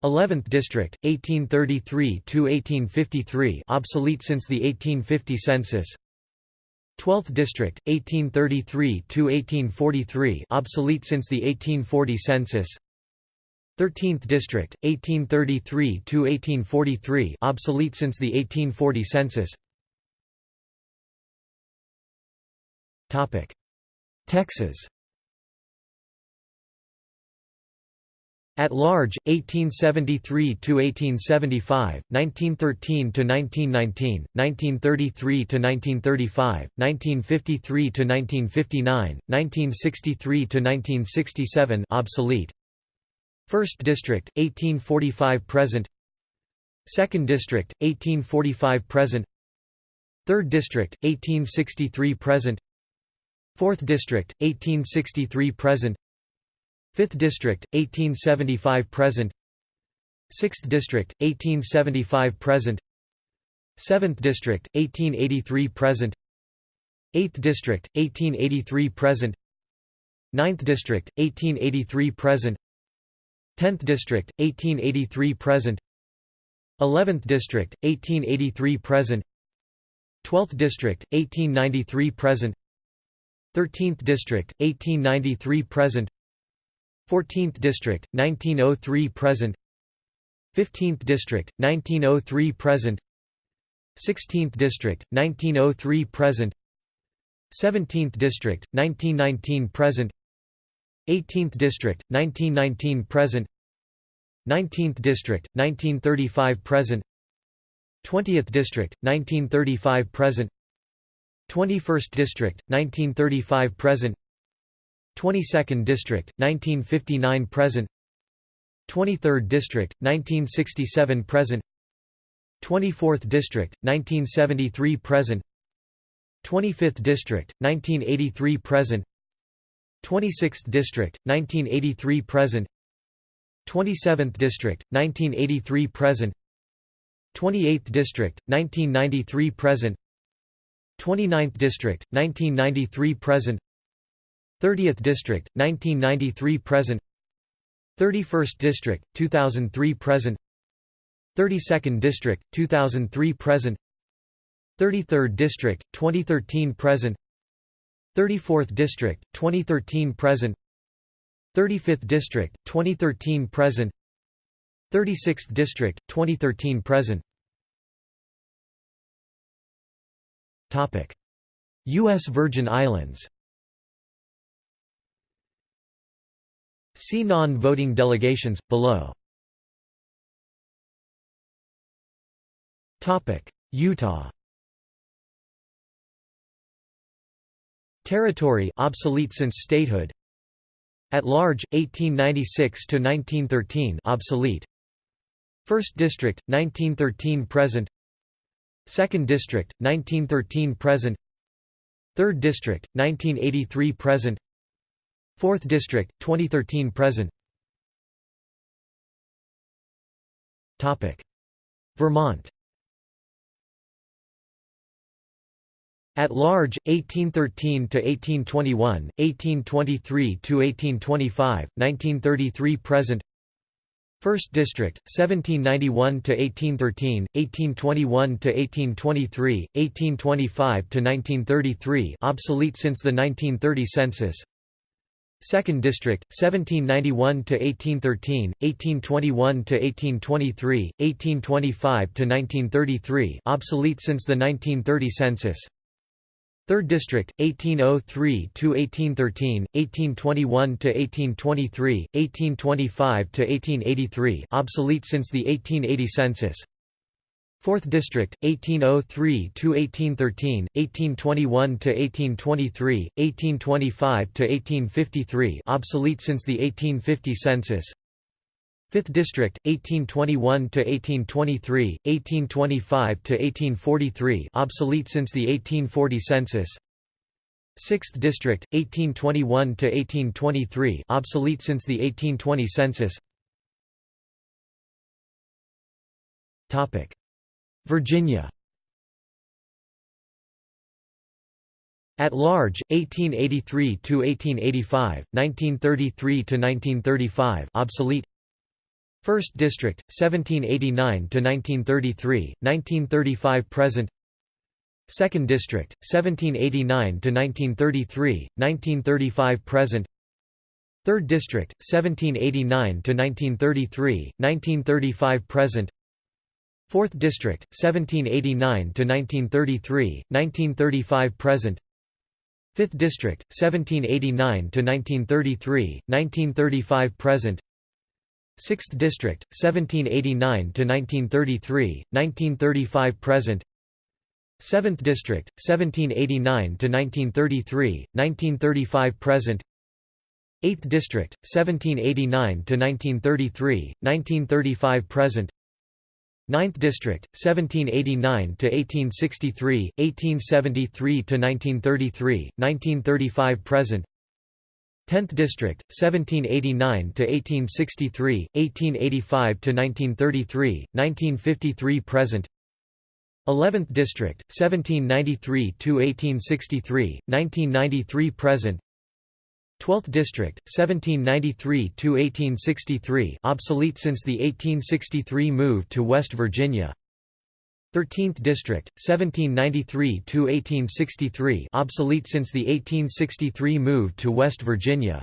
11th District, 1833–1853 obsolete since the 1850 census 12th District, 1833–1843 obsolete since the 1840 census. 13th District, 1833–1843 obsolete since the 1840 census. Topic. Texas At large, 1873 to 1875, 1913 to 1919, 1933 to 1935, 1953 to 1959, 1963 to 1967, obsolete. First District, 1845–present. Second District, 1845–present. Third District, 1863–present. Fourth District, 1863–present. 5th District, 1875 present. 6th District, 1875 present. 7th District, 1883 present. 8th District, 1883 present. 9th District, 1883 present. 10th District, 1883 present. 11th District, 1883 present. 12th District, 1893 present. 13th District, 1893 present 14th District, 1903 present. 15th District, 1903 present. 16th District, 1903 present. 17th District, 1919 present. 18th District, 1919 present. 19th District, 1935 present. 20th District, 1935 present. 21st District, 1935 present 22nd District, 1959 present. 23rd District, 1967 present. 24th District, 1973 present. 25th District, 1983 present. 26th District, 1983 present. 27th District, 1983 present. 28th District, 1993 present. 29th District, 1993 present 30th District, 1993 present. 31st District, 2003 present. 32nd District, 2003 present. 33rd District, 2013 present. 34th District, 2013 present. 35th District, 2013 present. 36th District, 2013 present. U.S. Virgin Islands See non-voting delegations, below. Utah. Territory obsolete since statehood. At large 1896 to 1913 obsolete. First District 1913 present. Second District 1913 present. Third District 1983 present 4th District, 2013 present Vermont At large, 1813 to 1821, 1823 to 1825, 1933 present. First District, 1791 to 1813, 1821 to 1823, 1825 to 1933, obsolete since the 1930 census. Second District 1791 to 1813 1821 to 1823 1825 to 1933 obsolete since the 1930 census. Third District 1803 to 1813 1821 to 1823 1825 to 1883 obsolete since the 1880 census 4th District 1803 to 1813 1821 to 1823 1825 to 1853 obsolete since the 1850 census. 5th District 1821 to 1823 1825 to 1843 obsolete since the 1840 census. 6th District 1821 to 1823 obsolete since the 1820 census. Topic Virginia. At large, 1883–1885, 1933–1935 obsolete. 1st District, 1789–1933, 1935–present 2nd District, 1789–1933, 1935–present 3rd District, 1789–1933, 1935–present 4th District, 1789–1933, 1935–present 5th District, 1789–1933, 1935–present 6th District, 1789–1933, 1935–present 7th District, 1789–1933, 1935–present 8th District, 1789–1933, 1935–present 9th District, 1789–1863, 1873–1933, 1935–present 10th District, 1789–1863, 1885–1933, 1953–present 11th District, 1793–1863, 1993–present 12th District, 1793–1863 obsolete since the 1863 move to West Virginia. 13th District, 1793–1863 obsolete since the 1863 move to West Virginia.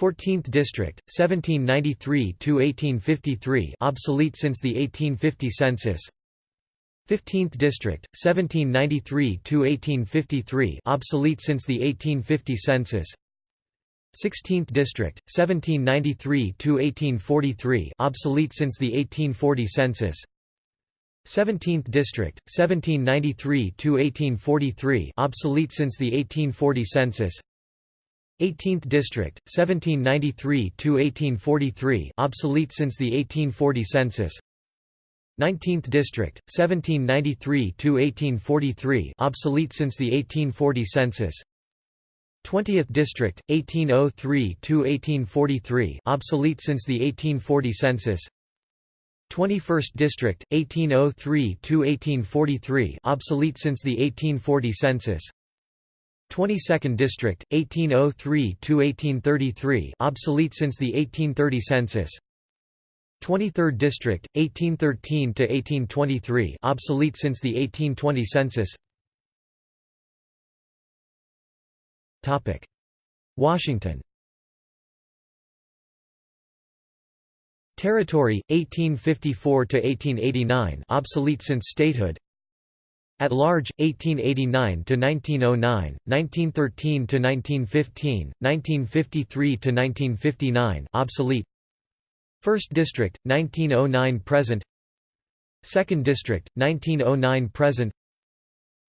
14th District, 1793–1853 obsolete since the 1850 census. 15th District, 1793–1853 obsolete since the 1850 census 16th District, 1793–1843 obsolete since the 1840 census. 17th District, 1793–1843 obsolete since the 1840 census. 18th District, 1793–1843 obsolete since the 1840 census. 19th District, 1793–1843 obsolete since the 1840 census 20th District, 1803–1843 obsolete since the 1840 census. 21st District, 1803–1843 obsolete since the 1840 census. 22nd District, 1803–1833 obsolete since the 1830 census. 23rd District, 1813–1823 obsolete since the 1820 census Washington. Territory 1854 to 1889 obsolete since statehood. At large 1889 to 1909 1913 to 1915 1953 to 1959 obsolete. 1st District 1909 present. 2nd District 1909 present.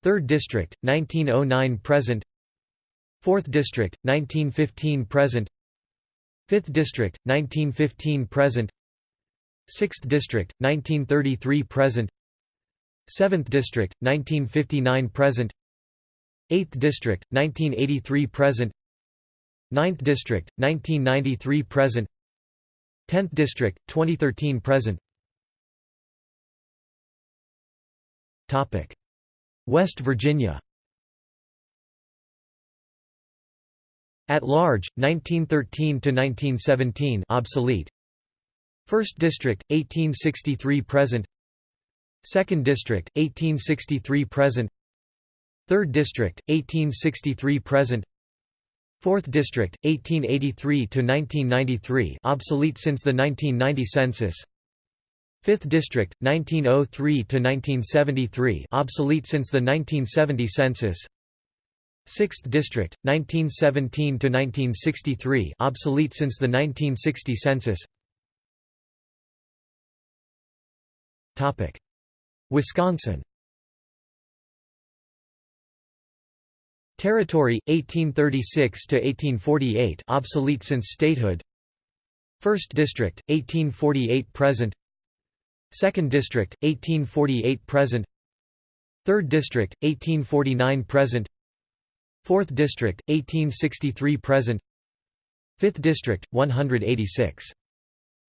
3rd District 1909 present 4th District, 1915 present. 5th District, 1915 present. 6th District, 1933 present. 7th District, 1959 present. 8th District, 1983 present. 9th District, 1993 present. 10th District, 2013 present. West Virginia At large, 1913–1917 obsolete. 1st District, 1863 present. 2nd District, 1863 present. 3rd District, 1863 present. 4th District 1883 to 1993 obsolete since the 1990 census. 5th District 1903 to 1973 obsolete since the 1970 census 6th District 1917 to 1963 obsolete since the 1960 census. Topic. Wisconsin. Territory 1836 to 1848 obsolete since statehood. 1st District 1848 present. 2nd District 1848 present. 3rd District 1849 present 4th District 1863 present. 5th District 186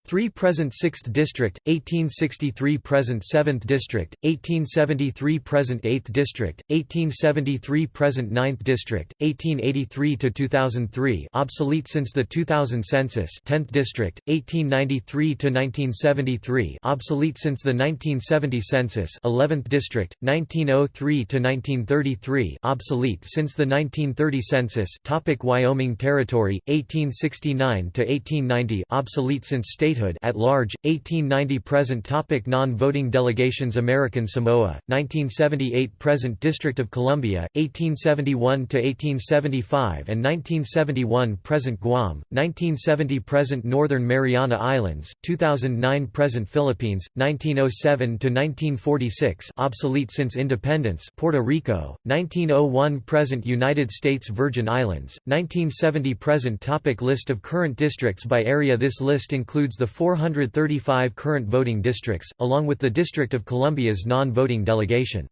3 present 6th District, 1863 present 7th District, 1873 present 8th District, 1873 present 9th District, 1883 to 2003 obsolete since the 2000 census 10th District, 1893 to 1973 obsolete since the 1970 census 11th District, 1903 to 1933 obsolete since the 1930 census Topic Wyoming Territory, 1869 to 1890 obsolete since state statehood at large 1890 present topic non-voting delegations American Samoa 1978 present District of Columbia 1871 to 1875 and 1971 present Guam 1970 present Northern Mariana Islands 2009 present Philippines 1907 to 1946 obsolete since independence Puerto Rico 1901 present United States Virgin Islands 1970 present topic list of current districts by area this list includes the 435 current voting districts, along with the District of Columbia's non-voting delegation.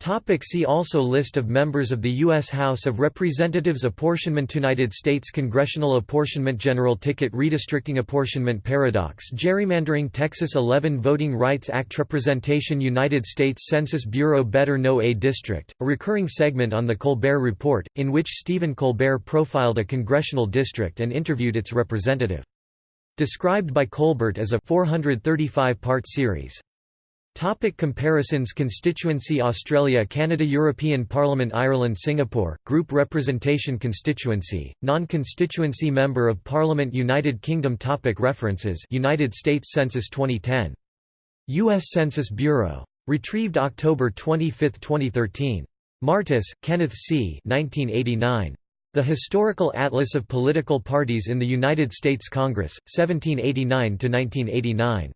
Topic see also List of members of the U.S. House of Representatives Apportionment United States Congressional Apportionment General Ticket Redistricting Apportionment Paradox Gerrymandering Texas 11 Voting Rights Act Representation United States Census Bureau Better Know a District, a recurring segment on The Colbert Report, in which Stephen Colbert profiled a congressional district and interviewed its representative. Described by Colbert as a 435-part series. Topic comparisons Constituency Australia Canada European Parliament Ireland Singapore, Group Representation Constituency, Non-Constituency Member of Parliament United Kingdom topic References United States Census 2010. U.S. Census Bureau. Retrieved October 25, 2013. Martis, Kenneth C. 1989. The Historical Atlas of Political Parties in the United States Congress, 1789–1989.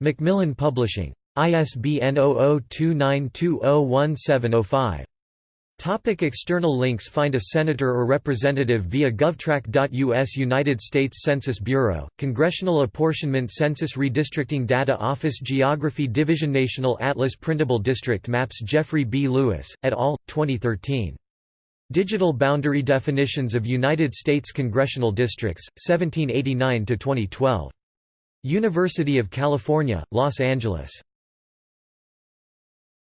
Macmillan Publishing. ISBN 0029201705. Topic external links Find a senator or representative via govtrack.us United States Census Bureau, Congressional Apportionment Census Redistricting Data Office Geography Division National Atlas Printable District Maps Jeffrey B. Lewis, et al., 2013. Digital Boundary Definitions of United States Congressional Districts, 1789–2012. University of California, Los Angeles.